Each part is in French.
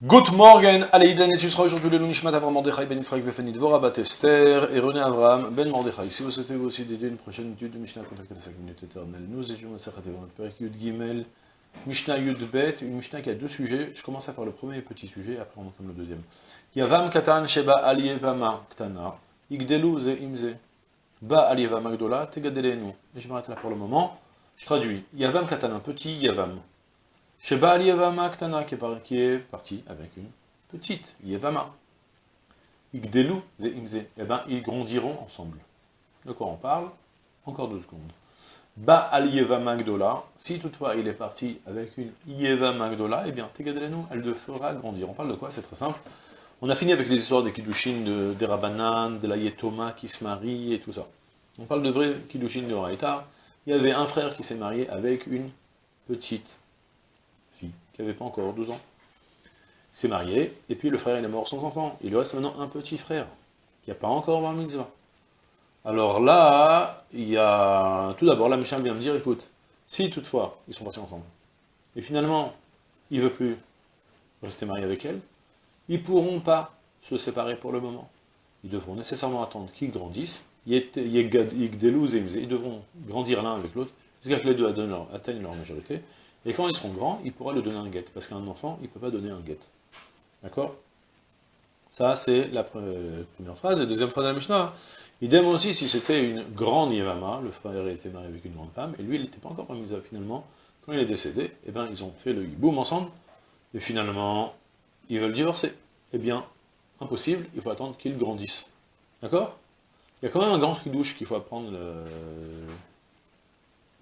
Good morning, Aleïdan, et tu seras aujourd'hui le Lunishmat Avram Mordechai Ben Israël Vefenit Dvora Bat Esther et René Avram Ben Mordechai. Si vous souhaitez vous aussi dédier une prochaine étude de Mishnah, contactez la 5 minutes éternelles. Nous étions à Sachat Evon, Perek Yud Gimel, Mishnah Yud Bet, une Mishnah qui a deux sujets. Je commence à faire le premier petit sujet, après on entame le deuxième. Yavam Katan Sheba Alievama Ktana, Igdelu Ze Imze, Ba Alievama Gdola, Tegadelenu. Et je m'arrête là pour le moment. Je traduis. Yavam Katan, un petit Yavam. Sheba Yevama Ktana, qui est parti avec une petite Yevama. Igdelu ze imze. Eh bien, ils grondiront ensemble. De quoi on parle? Encore deux secondes. Ba al Yevama si toutefois il est parti avec une Yevama Gdola, eh bien, Tegadelenu, elle le fera grandir. On parle de quoi? C'est très simple. On a fini avec les histoires des Kiddushin, de, des Rabanan, de la Yetoma qui se marie et tout ça. On parle de vrais Kiddushin de Raïta. Il y avait un frère qui s'est marié avec une petite qui n'avait pas encore 12 ans. Il s'est marié, et puis le frère il est mort sans enfant. Il lui reste maintenant un petit frère, qui n'a pas encore bar mitzvah. Alors là, il y a... Tout d'abord, la Mishnah vient me dire, écoute, si toutefois, ils sont passés ensemble, et finalement, il ne veut plus rester marié avec elle, ils ne pourront pas se séparer pour le moment. Ils devront nécessairement attendre qu'ils grandissent, ils devront grandir l'un avec l'autre, jusqu'à que les deux atteignent leur majorité, et quand ils seront grands, il pourra leur donner un guet, parce qu'un enfant, il ne peut pas donner un guet. D'accord? Ça, c'est la première phrase. Et deuxième phrase de la Mishnah, idem aussi si c'était une grande Yevama, le frère était marié avec une grande femme, et lui, il n'était pas encore à finalement, quand il est décédé, eh bien, ils ont fait le hiboum ensemble, et finalement, ils veulent divorcer. Eh bien, impossible, il faut attendre qu'ils grandissent. D'accord? Il y a quand même un grand douche qu'il faut apprendre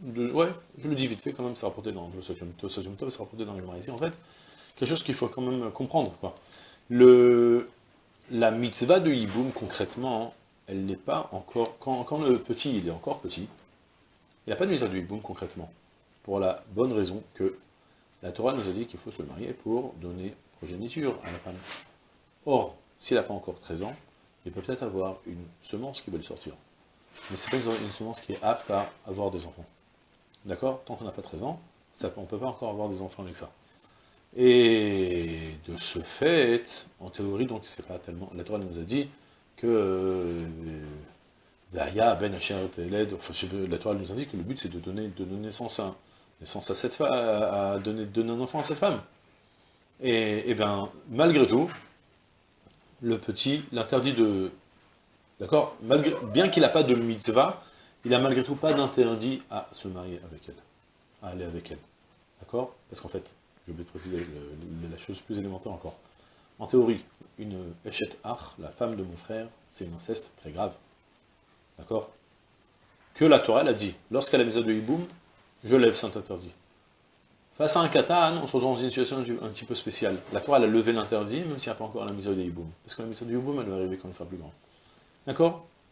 ouais, je le dis vite fait, quand même, c'est rapporté dans le Sotium Tov, c'est rapporté dans le ici, en fait, quelque chose qu'il faut quand même comprendre, quoi. Le, la mitzvah de Yiboum, concrètement, elle n'est pas encore, quand, quand, le petit, il est encore petit, il n'a pas de mitzvah de Yiboum, concrètement, pour la bonne raison que la Torah nous a dit qu'il faut se marier pour donner progéniture à la femme. Or, s'il n'a pas encore 13 ans, il peut peut-être avoir une semence qui va lui sortir. Mais c'est pas une semence qui est apte à avoir des enfants. D'accord Tant qu'on n'a pas 13 ans, ça, on ne peut pas encore avoir des enfants avec ça. Et de ce fait, en théorie, donc c'est pas tellement... La Torah nous a dit que... Euh, ben la Torah nous dit que le but c'est de donner, de donner naissance, à, naissance à cette femme, à donner un enfant à cette femme. Et, et bien, malgré tout, le petit l'interdit de... D'accord Bien qu'il n'a pas de mitzvah, il n'a malgré tout pas d'interdit à se marier avec elle, à aller avec elle. D'accord? Parce qu'en fait, oublié de préciser la chose plus élémentaire encore. En théorie, une Eshet Ach, la femme de mon frère, c'est une inceste très grave. D'accord? Que la Torah a dit, lorsqu'elle a mis à de Hiboum, je lève cet interdit. Face à un katan, on se retrouve dans une situation un petit peu spéciale. La Torah a levé l'interdit, même s'il n'y a pas encore la mise de Hiboum. Parce que la mise de Hiboum, elle va arriver quand il sera plus grand. D'accord?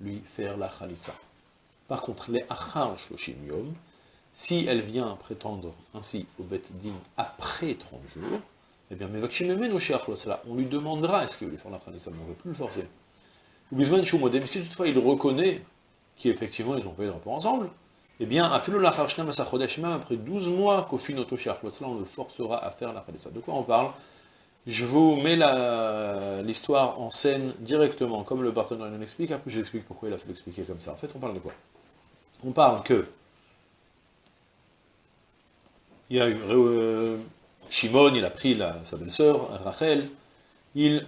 lui faire la Khalitsa. Par contre, les achar shloshim si elle vient prétendre ainsi au bet din après 30 jours, eh bien, on lui demandera est-ce qu'il veut lui faire la khalitsa, mais on ne veut plus le forcer. Bisman mais si toutefois il reconnaît qu'effectivement ils ont pas eu de rapport ensemble, eh bien, après 12 mois, qu'au fin on le forcera à faire la khalitsa. De quoi on parle? Je vous mets l'histoire en scène directement, comme le partenaire nous l'explique, après je vous explique pourquoi il a fait l'expliquer comme ça. En fait, on parle de quoi? On parle que il y a eu euh, Shimon, il a pris sa belle-sœur, Rachel, ils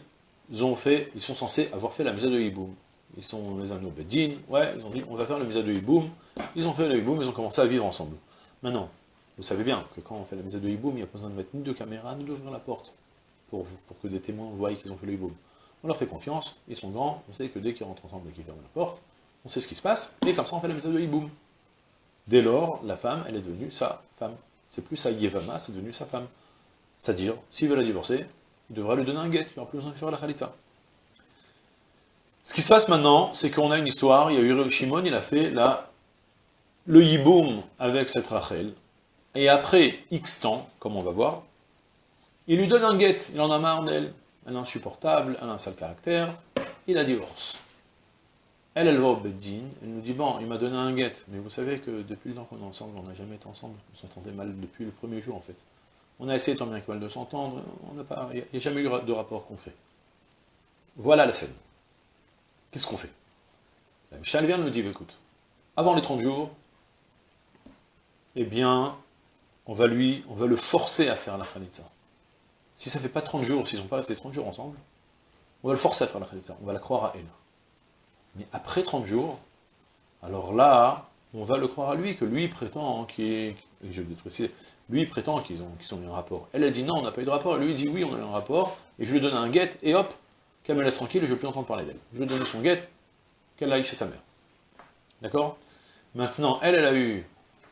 ont fait, ils sont censés avoir fait la misa de Hiboum. Ils sont les amis au Beddin, ouais, ils ont dit on va faire la misa de Hiboum. Ils ont fait le Hiboum, ils ont commencé à vivre ensemble. Maintenant, vous savez bien que quand on fait la misa de Hiboum, il n'y a pas besoin de mettre ni de caméra, ni d'ouvrir la porte pour, que des témoins voient qu'ils ont fait le hiboum. On leur fait confiance, ils sont grands, on sait que dès qu'ils rentrent ensemble et qu'ils ferment la porte, on sait ce qui se passe, et comme ça on fait la méthode de hiboum. Dès lors, la femme, elle est devenue sa femme. C'est plus sa yevama, c'est devenu sa femme. C'est-à-dire, s'il veut la divorcer, il devra lui donner un guet, il n'aura plus besoin de faire la khalitza. Ce qui se passe maintenant, c'est qu'on a une histoire, il y a eu Shimon, il a fait le yiboum avec cette Rachel, et après X temps, comme on va voir, il lui donne un guet, il en a marre d'elle, elle est insupportable, elle a un sale caractère, il a divorce. Elle, elle va au Beddin, elle nous dit, bon, il m'a donné un guet, mais vous savez que depuis le temps qu'on est ensemble, on n'a jamais été ensemble, on s'entendait mal depuis le premier jour en fait. On a essayé tant bien que mal de s'entendre, il n'y a jamais eu de rapport concret. Voilà la scène. Qu'est-ce qu'on fait? La Michal vient nous dit, écoute, avant les 30 jours, eh bien, on va lui, on va le forcer à faire la Khanitza. Si ça fait pas 30 jours, s'ils n'ont pas resté 30 jours ensemble, on va le forcer à faire la Khanitza, on va la croire à elle. Mais après 30 jours, alors là, on va le croire à lui, que lui prétend qu'il je vais préciser, lui prétend qu'ils ont, qu'ils ont eu un rapport. Elle a dit non, on n'a pas eu de rapport, lui dit oui, on a eu un rapport, et je lui donne un guet, et hop, qu'elle me laisse tranquille, je ne veux plus entendre parler d'elle. Je lui donne son guet, qu'elle aille chez sa mère. D'accord? Maintenant, elle, elle a eu...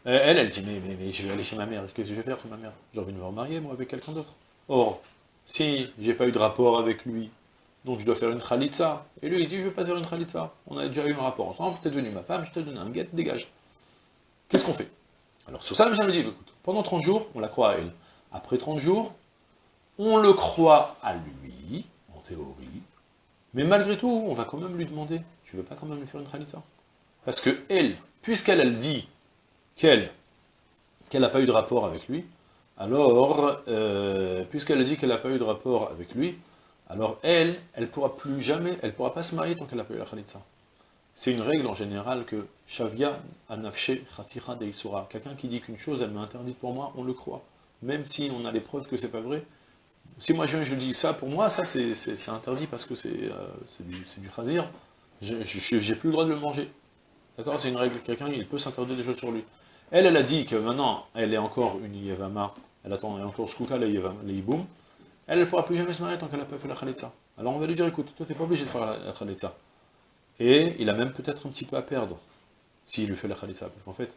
Elle, elle dit, mais, mais, mais, je vais aller chez ma mère, qu'est-ce que je vais faire chez ma mère? J'ai envie de me remarier, moi, avec quelqu'un d'autre. Or, si j'ai pas eu de rapport avec lui, donc je dois faire une khalitza, et lui, il dit, je veux pas faire une khalitza. On a déjà eu un rapport ensemble, t'es devenu ma femme, je te donne un guet, dégage. Qu'est-ce qu'on fait? Alors, sur ça, le me dit, écoute, pendant 30 jours, on la croit à elle. Après 30 jours, on le croit à lui, en théorie, mais malgré tout, on va quand même lui demander, tu veux pas quand même lui faire une khalitza Parce que elle, puisqu'elle elle dit qu'elle qu'elle n'a pas eu de rapport avec lui, alors, euh, puisqu'elle dit qu'elle n'a pas eu de rapport avec lui, alors elle, elle pourra plus jamais, elle pourra pas se marier tant qu'elle n'a pas eu la khalitza. C'est une règle en général que Shavya anafshe khatira deisura. Quelqu'un qui dit qu'une chose, elle m'est interdite pour moi, on le croit. Même si on a les preuves que c'est pas vrai. Si moi je, je dis ça, pour moi, ça c'est interdit parce que c'est euh, du, du khazir. J'ai plus le droit de le manger. D'accord? C'est une règle. Quelqu'un, il peut s'interdire des choses sur lui. Elle, elle a dit que maintenant, elle est encore une Yevama, elle attend, elle est encore Skouka, les Yiboum. Elle ne pourra plus jamais se marier tant qu'elle n'a pas fait la Khalitsa. Alors on va lui dire, écoute, toi t'es pas obligé de faire la, Khalitsa. Et il a même peut-être un petit peu à perdre, s'il lui fait la Khalitsa. Parce qu'en fait,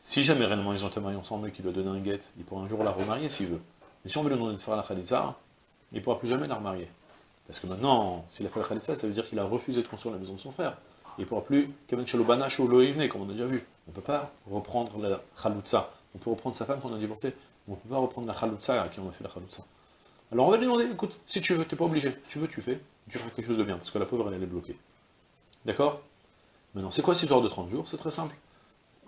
si jamais réellement ils ont été mariés ensemble et qu'il lui a donné un guet, il pourra un jour la remarier s'il veut. Mais si on veut lui demander de faire la Khalitsa, il ne pourra plus jamais la remarier. Parce que maintenant, s'il a fait la Khalitsa, ça veut dire qu'il a refusé de construire la maison de son frère il ne pourra plus Shalobanash ou comme on a déjà vu. On ne peut pas reprendre la Khalutza. On peut reprendre sa femme qu'on a divorcé, mais on ne peut pas reprendre la Khalutza à qui on a fait la Khalutza. Alors on va lui demander, écoute, si tu veux, tu n'es pas obligé. Si tu veux, tu fais. Tu feras quelque chose de bien, parce que la pauvre, elle, elle est bloquée. D'accord? Maintenant, c'est quoi cette histoire de 30 jours? C'est très simple.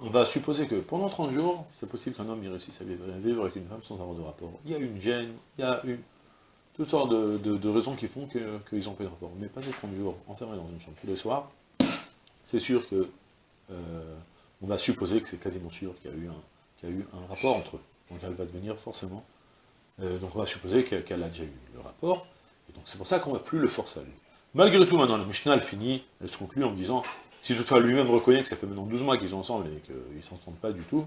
On va supposer que pendant 30 jours, c'est possible qu'un homme réussisse à vivre avec une femme sans avoir de rapport. Il y a une gêne, il y a une, toutes sortes de, raisons qui font qu'ils ont pas de rapport. Mais pas ces 30 jours enfermés dans une chambre tous les soirs, c'est sûr que euh, on va supposer que c'est quasiment sûr qu'il y, a eu eu un rapport entre eux. Donc elle va devenir forcément... Euh, donc on va supposer qu'elle a déjà eu le rapport, et donc c'est pour ça qu'on ne va plus le forcer à lui. Malgré tout, maintenant, la Mishnah, elle finit, elle se conclut en me disant, si toutefois lui-même reconnaît que ça fait maintenant 12 mois qu'ils sont ensemble et qu'ils ne s'entendent pas du tout,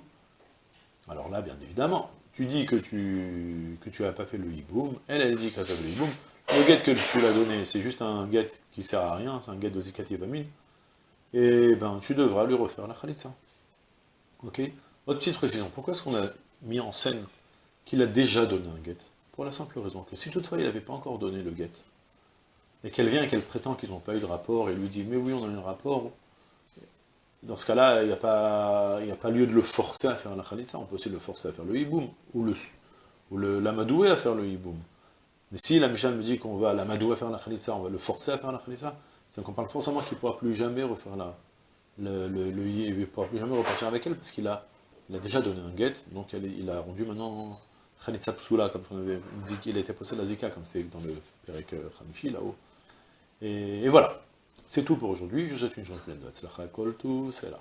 alors là, bien évidemment, tu dis que tu que tu pas fait le hiboum, elle, elle dit qu'elle a fait le hiboum, le guet que tu l'as donné, c'est juste un guet qui sert à rien, c'est un guet de Zikat Yevamine, et ben tu devras lui refaire la khalitza. Ok? Autre petite précision, pourquoi est-ce qu'on a mis en scène qu'il a déjà donné un guet Pour la simple raison que si toutefois il n'avait pas encore donné le guet, et qu'elle vient et qu'elle prétend qu'ils n'ont pas eu de rapport, et lui dit « mais oui, on a eu un rapport », dans ce cas-là, il n'y a, pas, a pas lieu de le forcer à faire la khalitza, on peut aussi le forcer à faire le hiboum, ou le ou l'amadoué à faire le hiboum. Mais si la Mishnah me dit qu'on va l'amadoué à faire la khalitza, on va le forcer à faire la khalitza, c'est qu'on parle forcément qu'il ne pourra plus jamais refaire la, le, le, le il pourra plus jamais repartir avec elle, parce qu'il a, il a déjà donné un guet, donc il a rendu maintenant Khalitsa Psula, comme on avait dit qu'il était possédé la Zika, comme c'était dans le Perek Khamishi, là-haut. Et, voilà, c'est tout pour aujourd'hui, je vous souhaite une journée pleine de tout, c'est là.